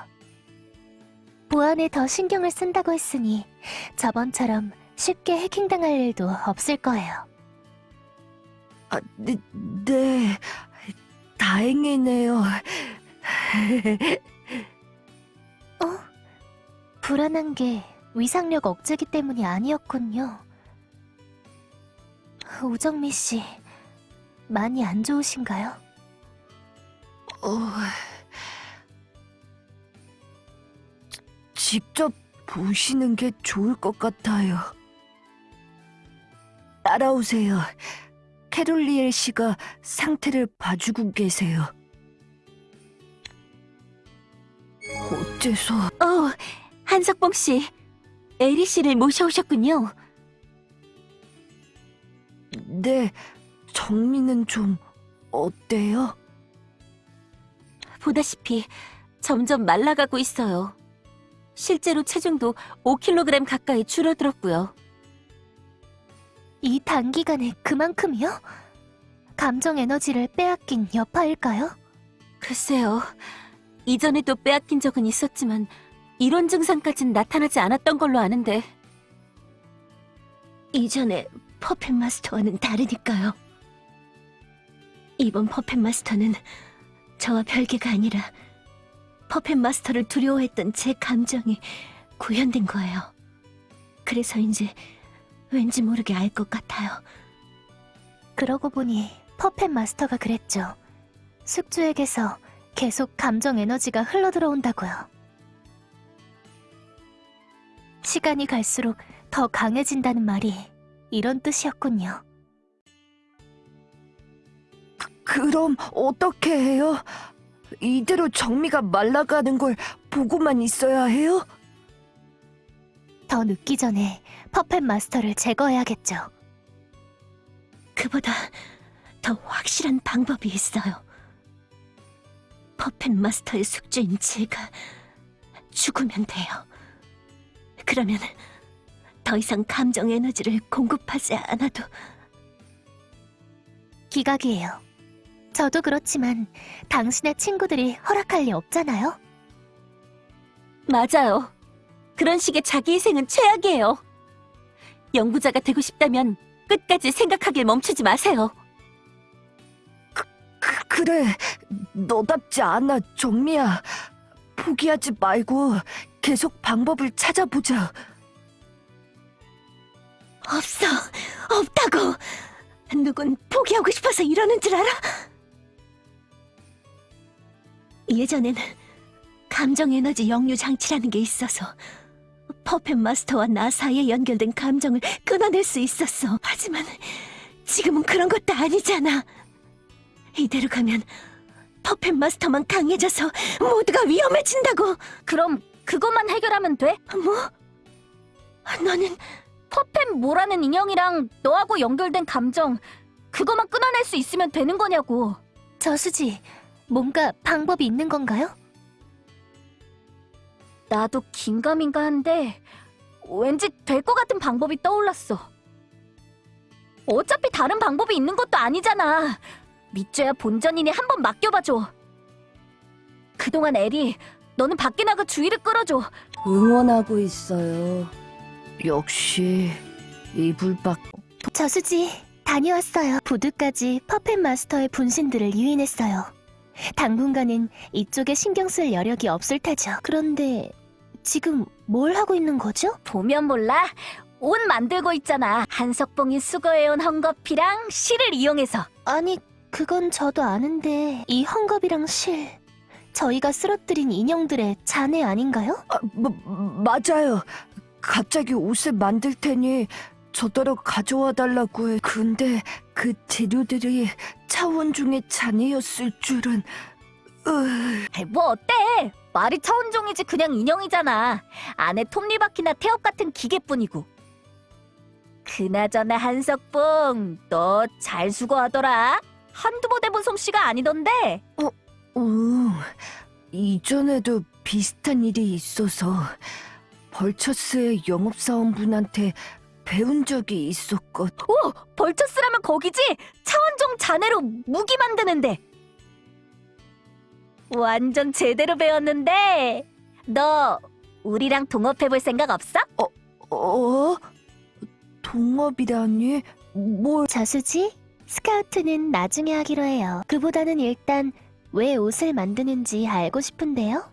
보안에 더 신경을 쓴다고 했으니 저번처럼 쉽게 해킹당할 일도 없을 거예요. 아, 네, 네. 다행이네요. 불안한 게 위상력 억제기 때문이 아니었군요. 우정미 씨, 많이 안 좋으신가요? 어... 직접 보시는 게 좋을 것 같아요. 따라오세요. 캐롤리엘 씨가 상태를 봐주고 계세요. 어째서 어, 한석봉 씨, 에리 씨를 모셔오셨군요. 네, 정민은 좀 어때요? 보다시피 점점 말라가고 있어요. 실제로 체중도 5kg 가까이 줄어들었고요. 이 단기간에 그만큼이요? 감정 에너지를 빼앗긴 여파일까요? 글쎄요. 이전에도 빼앗긴 적은 있었지만 이런 증상까진 나타나지 않았던 걸로 아는데 이전에 퍼펫 마스터와는 다르니까요. 이번 퍼펫 마스터는 저와 별개가 아니라 퍼펫 마스터를 두려워했던 제 감정이 구현된 거예요. 그래서인지 왠지 모르게 알 것 같아요. 그러고 보니 퍼펫 마스터가 그랬죠. 숙주에게서 계속 감정 에너지가 흘러들어온다고요. 시간이 갈수록 더 강해진다는 말이 이런 뜻이었군요. 그럼 어떻게 해요? 이대로 정미가 말라가는 걸 보고만 있어야 해요? 더 늦기 전에 퍼펫 마스터를 제거해야겠죠. 그보다 더 확실한 방법이 있어요. 퍼펫 마스터의 숙주인 제가 죽으면 돼요. 그러면 더 이상 감정 에너지를 공급하지 않아도 기각이에요. 저도 그렇지만 당신의 친구들이 허락할 리 없잖아요. 맞아요. 그런 식의 자기 희생은 최악이에요. 연구자가 되고 싶다면 끝까지 생각하길 멈추지 마세요. 그, 그래, 너답지 않아, 정미야. 포기하지 말고 계속 방법을 찾아보자. 없어, 없다고. 누군 포기하고 싶어서 이러는 줄 알아? 예전엔 감정 에너지 역류 장치라는 게 있어서 퍼펫 마스터와 나 사이에 연결된 감정을 끊어낼 수 있었어. 하지만 지금은 그런 것도 아니잖아. 이대로 가면 퍼펫 마스터만 강해져서 모두가 위험해진다고. 그럼 그것만 해결하면 돼? 뭐? 너는 퍼펫 모라는 인형이랑 너하고 연결된 감정 그것만 끊어낼 수 있으면 되는 거냐고. 저수지, 뭔가 방법이 있는 건가요? 나도 긴가민가 한데 왠지 될 것 같은 방법이 떠올랐어. 어차피 다른 방법이 있는 것도 아니잖아. 믿줘야 본전이니 한 번 맡겨봐줘. 그동안 에리, 너는 밖에 나가 주의를 끌어줘. 응원하고 있어요. 역시 이불 밖 저수지, 다녀왔어요. 부두까지 퍼펫 마스터의 분신들을 유인했어요. 당분간은 이쪽에 신경 쓸 여력이 없을 테죠. 그런데 지금 뭘 하고 있는 거죠? 보면 몰라. 옷 만들고 있잖아. 한석봉이 수거해온 헝겊이랑 실을 이용해서. 아니, 그건 저도 아는데 이 헝겊이랑 실, 저희가 쓰러뜨린 인형들의 잔해 아닌가요? 아, 마, 맞아요. 갑자기 옷을 만들 테니 저더러 가져와 달라고 해. 근데 그 재료들이 차원 중의 잔해였을 줄은. 으... 뭐 어때? 말이 차원종이지 그냥 인형이잖아. 안에 톱니바퀴나 태엽 같은 기계뿐이고. 그나저나 한석봉, 너 잘 수고하더라. 한두 번 해본 솜씨가 아니던데. 오, 이전에도 비슷한 일이 있어서 벌처스의 영업사원분한테 배운 적이 있었거든. 오! 벌처스라면 거기지? 차원종 자네로 무기 만드는데. 완전 제대로 배웠는데. 너 우리랑 동업해볼 생각 없어? 어? 동업이라니? 뭘? 저수지? 스카우트는 나중에 하기로 해요. 그보다는 일단 왜 옷을 만드는지 알고 싶은데요.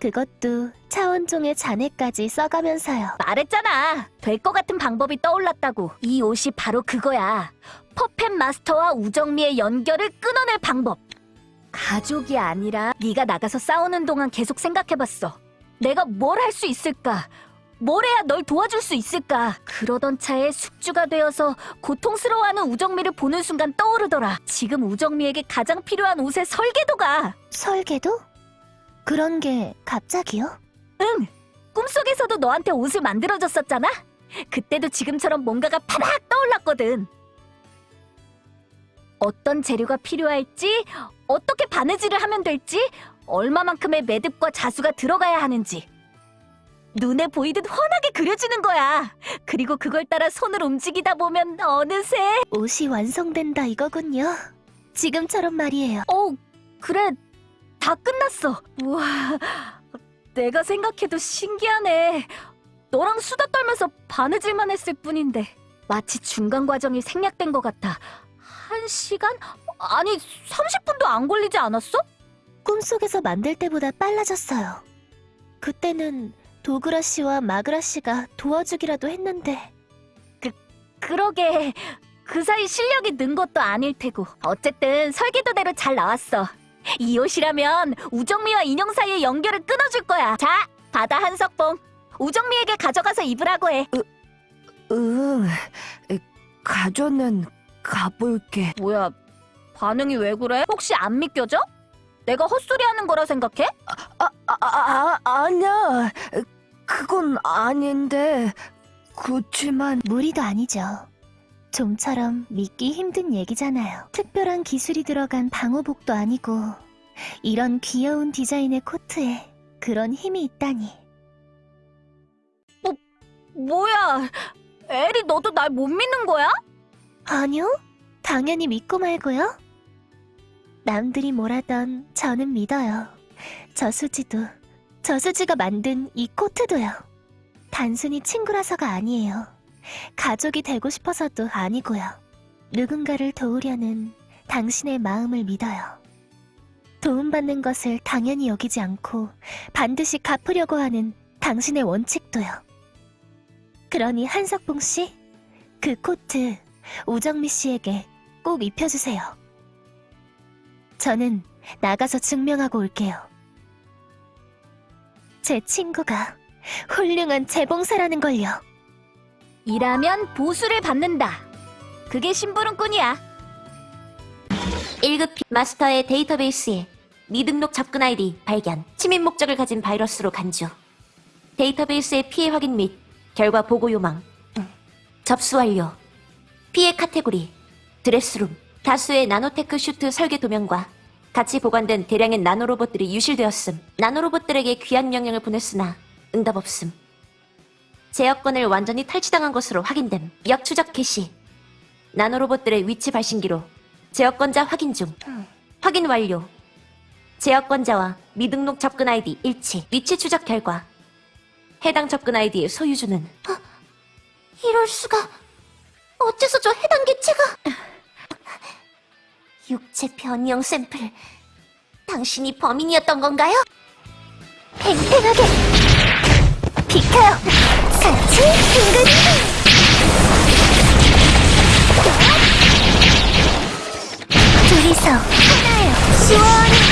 그것도 차원종의 잔해까지 써가면서요. 말했잖아. 될 것 같은 방법이 떠올랐다고. 이 옷이 바로 그거야. 퍼펫 마스터와 우정미의 연결을 끊어낼 방법. 가족이 아니라 네가 나가서 싸우는 동안 계속 생각해봤어. 내가 뭘 할 수 있을까? 뭘 해야 널 도와줄 수 있을까? 그러던 차에 숙주가 되어서 고통스러워하는 우정미를 보는 순간 떠오르더라. 지금 우정미에게 가장 필요한 옷의 설계도가. 설계도? 그런 게 갑자기요? 응! 꿈속에서도 너한테 옷을 만들어줬었잖아? 그때도 지금처럼 뭔가가 파락 떠올랐거든. 어떤 재료가 필요할지, 어떻게 바느질을 하면 될지, 얼마만큼의 매듭과 자수가 들어가야 하는지. 눈에 보이듯 훤하게 그려지는 거야. 그리고 그걸 따라 손을 움직이다 보면 어느새 옷이 완성된다 이거군요. 지금처럼 말이에요. 어, 그래. 다 끝났어. 우와. 내가 생각해도 신기하네. 너랑 수다 떨면서 바느질만 했을 뿐인데. 마치 중간 과정이 생략된 것 같아. 한 시간? 아니, 30분도 안 걸리지 않았어? 꿈속에서 만들 때보다 빨라졌어요. 그때는 도그라 씨와 마그라 씨가 도와주기라도 했는데 그러게. 그 사이 실력이 는 것도 아닐 테고. 어쨌든 설계도대로 잘 나왔어. 이 옷이라면 우정미와 인형 사이의 연결을 끊어줄 거야. 자, 바다 한석봉. 우정미에게 가져가서 입으라고 해. 응. 에, 가져는 가볼게. 뭐야, 반응이 왜 그래? 혹시 안 믿겨져? 내가 헛소리 하는 거라 생각해? 아, 아, 아, 아니야. 그건 아닌데. 그렇지만 무리도 아니죠. 좀처럼 믿기 힘든 얘기잖아요. 특별한 기술이 들어간 방호복도 아니고 이런 귀여운 디자인의 코트에 그런 힘이 있다니. 뭐야, 에리 너도 날 못 믿는 거야? 아니요, 당연히 믿고 말고요. 남들이 뭐라던 저는 믿어요. 저수지도, 저수지가 만든 이 코트도요. 단순히 친구라서가 아니에요. 가족이 되고 싶어서도 아니고요. 누군가를 도우려는 당신의 마음을 믿어요. 도움받는 것을 당연히 여기지 않고 반드시 갚으려고 하는 당신의 원칙도요. 그러니 한석봉 씨, 그 코트 우정미 씨에게 꼭 입혀주세요. 저는 나가서 증명하고 올게요. 제 친구가 훌륭한 재봉사라는 걸요. 일하면 보수를 받는다. 그게 심부름꾼이야. 1급 마스터의 데이터베이스에 미등록 접근 아이디 발견, 침입 목적을 가진 바이러스로 간주. 데이터베이스의 피해 확인 및 결과 보고 요망. 접수 완료. 피해 카테고리, 드레스룸, 다수의 나노테크 슈트 설계 도면과 같이 보관된 대량의 나노로봇들이 유실되었음. 나노로봇들에게 귀환 명령을 보냈으나 응답 없음. 제어권을 완전히 탈취당한 것으로 확인됨. 역추적 개시. 나노로봇들의 위치 발신기로 제어권자 확인 중. 확인 완료. 제어권자와 미등록 접근 아이디 일치. 위치 추적 결과. 해당 접근 아이디의 소유주는 이럴 수가. 어째서 저 해당 개체가... 육체 변형 샘플. 당신이 범인이었던 건가요? 팽팽하게 비켜요. 같이 빙글 둘이서 하나요. 시원하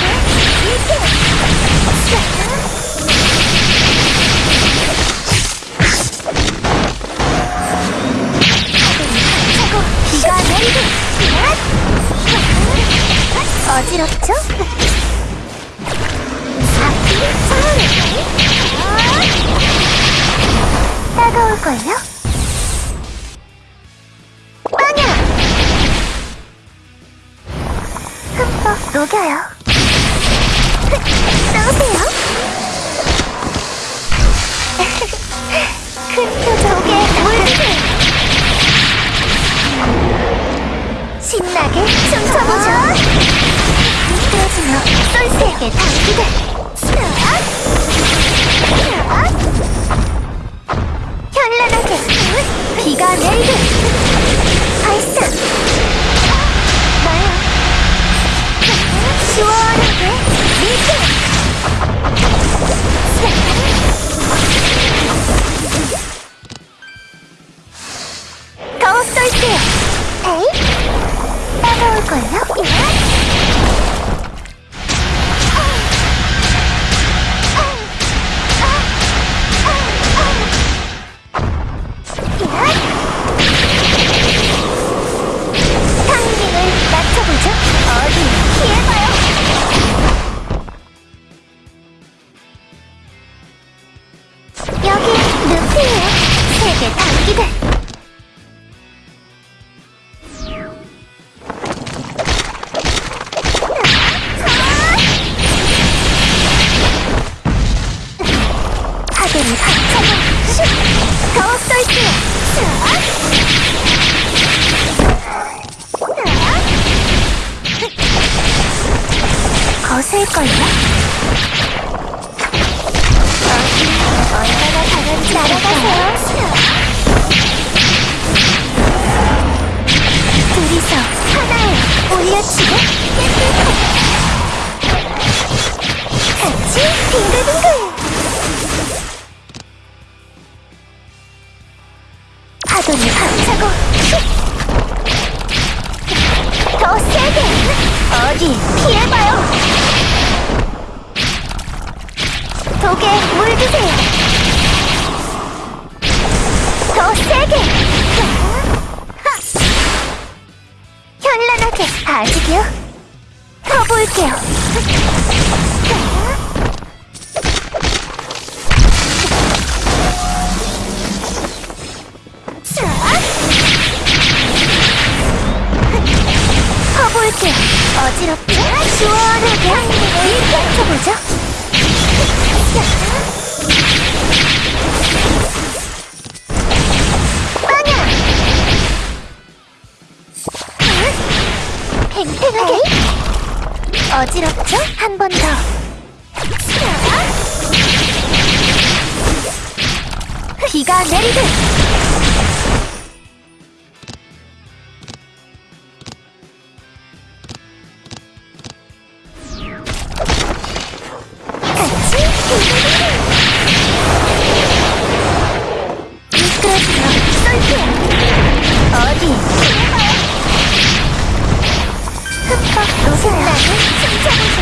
녹아나는 춤춰보죠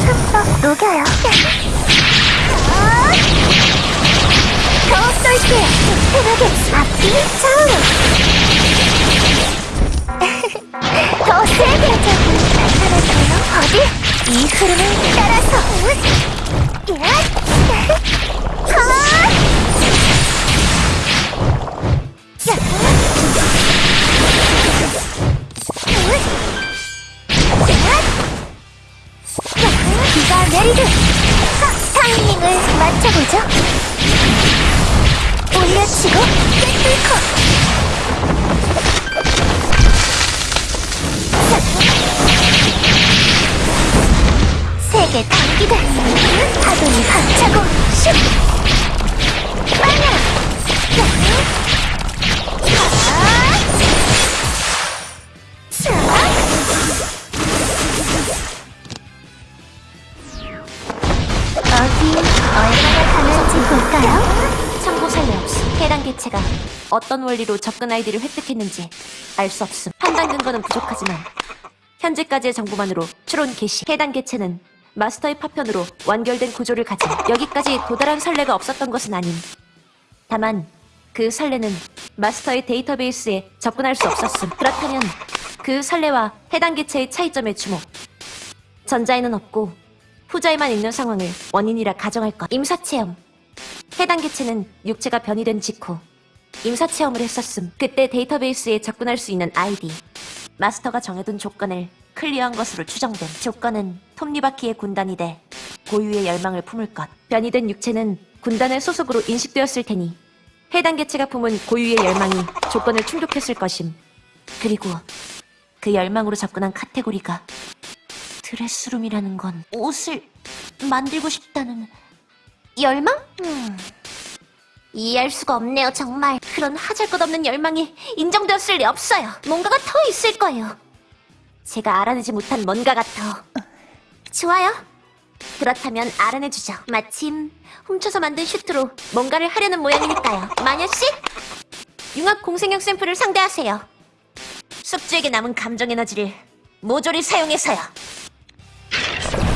흠뻑 녹아요 더 쏠게요 편하게 앞뒤 좌우로 더 세게 저기 나타났어요 어디? 이 흐름을 따라서 야! 하! 비가 내리듯 하! 타이밍을 맞춰보죠 올려치고 꿰뚫고 세계 단기들 파도니 박차고 슉 빵야 어떤 원리로 접근 아이디를 획득했는지 알 수 없음. 판단 근거는 부족하지만 현재까지의 정보만으로 추론 개시. 해당 개체는 마스터의 파편으로 완결된 구조를 가진 여기까지 도달한 선례가 없었던 것은 아님. 다만 그 선례는 마스터의 데이터베이스에 접근할 수 없었음. 그렇다면 그 선례와 해당 개체의 차이점에 주목. 전자에는 없고 후자에만 있는 상황을 원인이라 가정할 것. 임사체험. 해당 개체는 육체가 변이된 직후 임사체험을 했었음. 그때 데이터베이스에 접근할 수 있는 아이디. 마스터가 정해둔 조건을 clear한 것으로 추정됨. 조건은 톱니바퀴의 군단이되 고유의 열망을 품을 것. 변이 된 육체는 군단의 소속으로 인식되었을 테니 해당 개체가 품은 고유의 열망이 조건을 충족했을 것임. 그리고 그 열망으로 접근한 카테고리가 드레스룸이라는 건 옷을 만들고 싶다는 열망? 음. 이해할 수가 없네요, 정말. 그런 하잘것없는 열망이 인정되었을 리 없어요. 뭔가가 더 있을 거예요. 제가 알아내지 못한 뭔가가 더. 좋아요. 그렇다면 알아내주죠. 마침 훔쳐서 만든 슈트로 뭔가를 하려는 모양이니까요. 마녀씨, 융합 공생형 샘플을 상대하세요. 숙주에게 남은 감정 에너지를 모조리 사용해서요.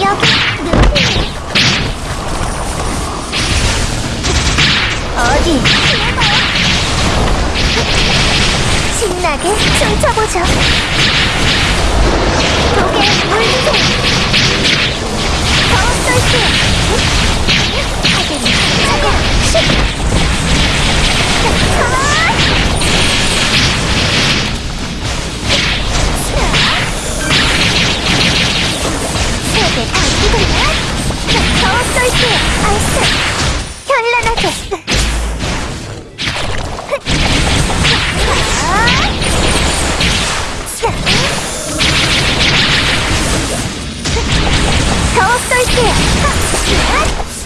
여기 어디? 신나게 춤춰보죠. 독에 물리세. 더 쏠게. 하긴 차고 슉. 세게 당기고요. 더 쏠게. 알았어. 현란하게. 더 쏠게요.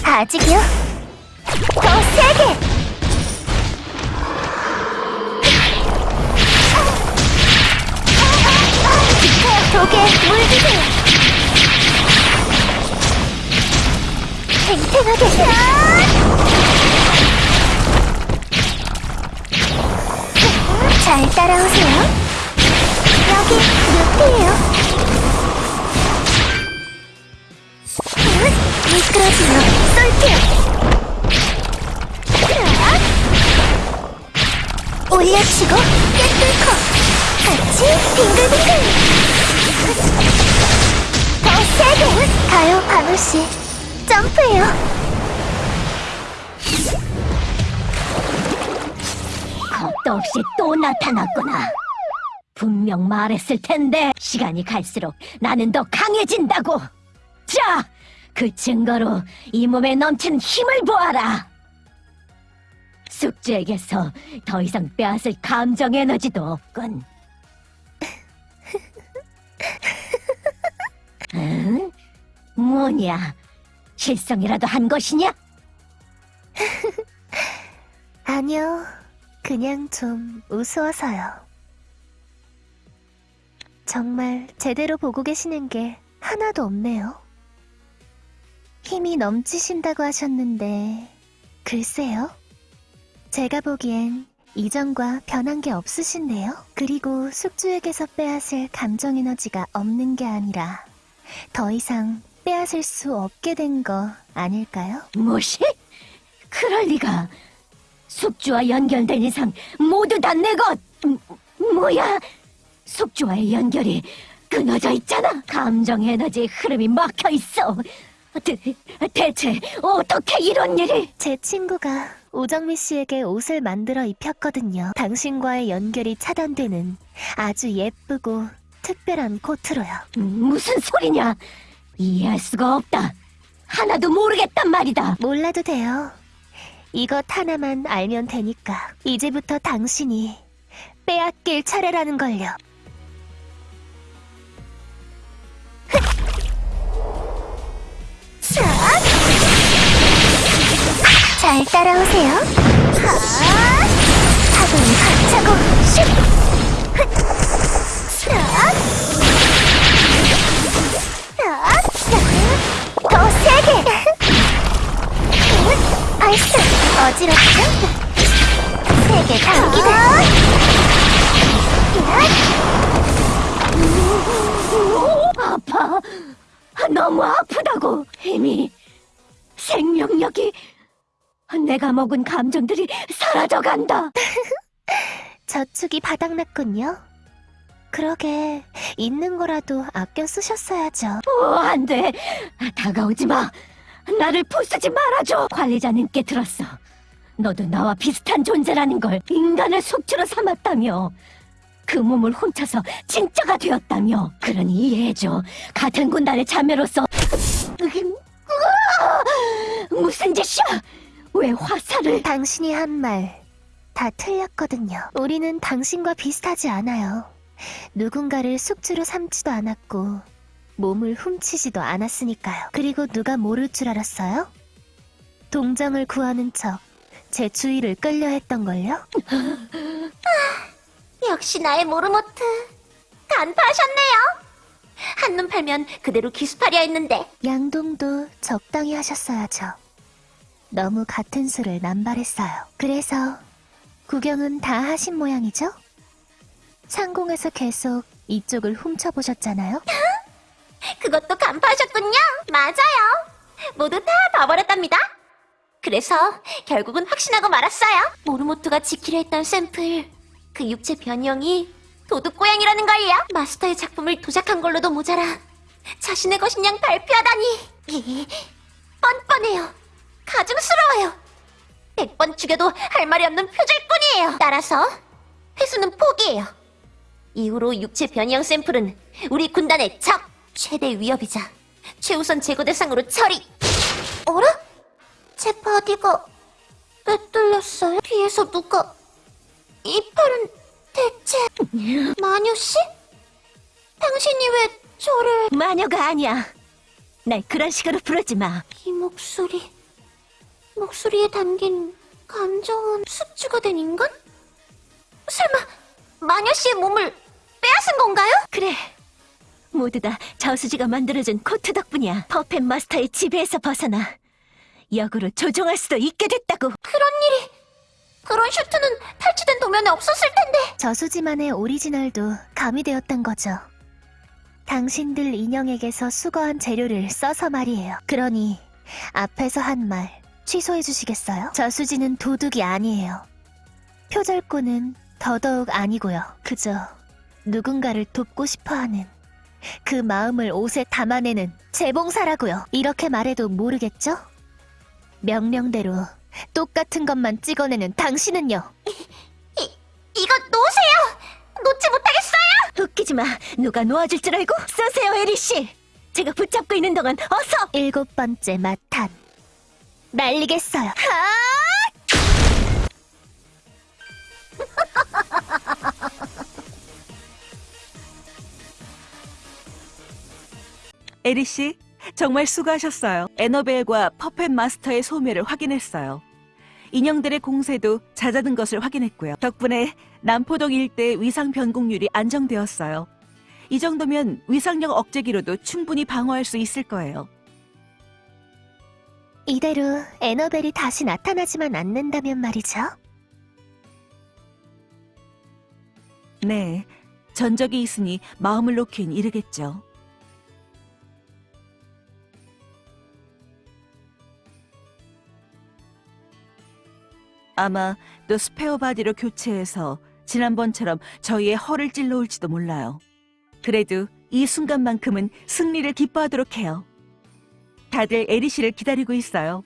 아직이요? 더 세게. 독에 물드세요. 탱탱하게. 잘 따라오세요. 여기 루피예요. 미끄러지며 쏠게요. 올려치고 깨뚫고 같이 빙글빙글. 더 세게 가요 바누씨 점프해요. 겁도 없이 또 나타났구나. 분명 말했을 텐데 시간이 갈수록 나는 더 강해진다고. 자, 그 증거로 이 몸에 넘치는 힘을 보아라. 숙주에게서 더 이상 빼앗을 감정 에너지도 없군. 응? 뭐냐? 실성이라도 한 것이냐? 아니요. 그냥 좀 우스워서요. 정말 제대로 보고 계시는 게 하나도 없네요. 힘이 넘치신다고 하셨는데, 글쎄요. 제가 보기엔 이전과 변한 게 없으신데요. 그리고 숙주에게서 빼앗을 감정 에너지가 없는 게 아니라 더 이상 빼앗을 수 없게 된 거 아닐까요? 무엇이? 그럴 리가. 숙주와 연결된 이상 모두 다 내 것. 음, 뭐야? 숙주와의 연결이 끊어져 있잖아. 감정 에너지 흐름이 막혀 있어. 대, 대체 어떻게 이런 일이? 제 친구가 오정미 씨에게 옷을 만들어 입혔거든요. 당신과의 연결이 차단되는 아주 예쁘고 특별한 코트로요. 음, 무슨 소리냐? 이해할 수가 없다. 하나도 모르겠단 말이다. 몰라도 돼요. 이것 하나만 알면 되니까. 이제부터 당신이 빼앗길 차례라는 걸요. 잘 따라오세요. 차고는 차고 슉. 더 세게. 알았어. 어지럽죠? 세게 당기고. 아파. 너무 아프다고. 힘이, 생명력이, 내가 먹은 감정들이 사라져간다. 저축이 바닥났군요. 그러게 있는 거라도 아껴 쓰셨어야죠. 어, 안 돼. 다가오지 마. 나를 부수지 말아줘. 관리자님께 들었어. 너도 나와 비슷한 존재라는 걸 인간을 속주로 삼았다며. 그 몸을 훔쳐서 진짜가 되었다며. 그러니 이해해줘. 같은 군단의 자매로서. 무슨 짓이야? 왜 화살을... 당신이 한 말 다 틀렸거든요. 우리는 당신과 비슷하지 않아요. 누군가를 숙주로 삼지도 않았고 몸을 훔치지도 않았으니까요. 그리고 누가 모를 줄 알았어요? 동정을 구하는 척 제 주위를 끌려 했던걸요? 역시 나의 모르모트. 간파하셨네요. 한눈 팔면 그대로 기스파리아 했는데 양동도 적당히 하셨어야죠. 너무 같은 수를 남발했어요. 그래서 구경은 다 하신 모양이죠? 상공에서 계속 이쪽을 훔쳐보셨잖아요? 그것도 간파하셨군요. 맞아요. 모두 다 봐버렸답니다. 그래서 결국은 확신하고 말았어요. 모르모토가 지키려 했던 샘플, 그 육체 변형이 도둑고양이라는 걸요. 마스터의 작품을 도작한 걸로도 모자라 자신의 것인 양 발표하다니. 이, 뻔뻔해요. 가증스러워요. 백 번 죽여도 할 말이 없는 표절꾼이에요. 따라서 회수는 포기해요. 이후로 육체 변형 샘플은 우리 군단의 적, 최대 위협이자 최우선 제거 대상으로 처리. 어라? 제 body가 왜 뚫렸어요? 뒤에서 누가 이 팔은 대체 마녀 씨? 당신이 왜 저를 마녀가 아니야. 날 그런 식으로 부르지 마. 이 목소리 목소리에 담긴 감정은 숙주가 된 인간? 설마 마녀 씨의 몸을 빼앗은 건가요? 그래. 모두 다 저수지가 만들어준 코트 덕분이야. 퍼펫 마스터의 지배에서 벗어나 역으로 조종할 수도 있게 됐다고. 그런 일이 그런 슈트는 탈취된 도면에 없었을 텐데 저수지만의 오리지널도 가미되었던 거죠. 당신들 인형에게서 수거한 재료를 써서 말이에요. 그러니 앞에서 한 말 취소해 주시겠어요? 저수지는 도둑이 아니에요. 표절꾼은 더더욱 아니고요. 그저 누군가를 돕고 싶어하는 그 마음을 옷에 담아내는 재봉사라고요. 이렇게 말해도 모르겠죠? 명령대로 똑같은 것만 찍어내는 당신은요. 이거 놓으세요 놓지 못하겠어요 웃기지 마. 누가 놓아줄 줄 알고? 쏘세요, 에리 씨. 제가 붙잡고 있는 동안 어서. 일곱 번째 마탄 날리겠어요. 에리 씨, 정말 수고하셨어요. 에너벨과 퍼펫 마스터의 소멸을 확인했어요. 인형들의 공세도 잦아든 것을 확인했고요. 덕분에 남포동 일대 위상 변곡률이 안정되었어요. 이 정도면 위상력 억제기로도 충분히 방어할 수 있을 거예요. 이대로 에너벨이 다시 나타나지만 않는다면 말이죠. 네, 전적이 있으니 마음을 놓긴 이르겠죠. 아마 또 스페어 body로 교체해서 지난번처럼 저희의 허를 찔러올지도 몰라요. 그래도 이 순간만큼은 승리를 기뻐하도록 해요. 다들 에리 씨를 기다리고 있어요.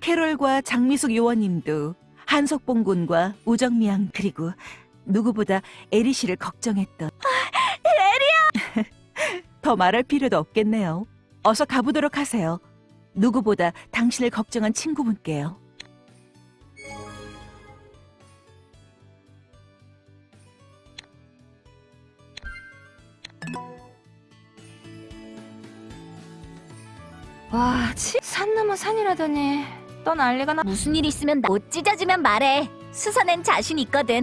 캐롤과 장미숙 요원님도 한석봉 군과 우정미 양 그리고 누구보다 에리 씨를 걱정했던 에리야! 더 말할 필요도 없겠네요. 어서 가보도록 하세요. 누구보다 당신을 걱정한 친구분께요. 와, 치, 산 넘어 산이라더니 또 난리가 나. 무슨 일 있으면 나- 못 찢어지면 말해. 수사낸 자신 있거든.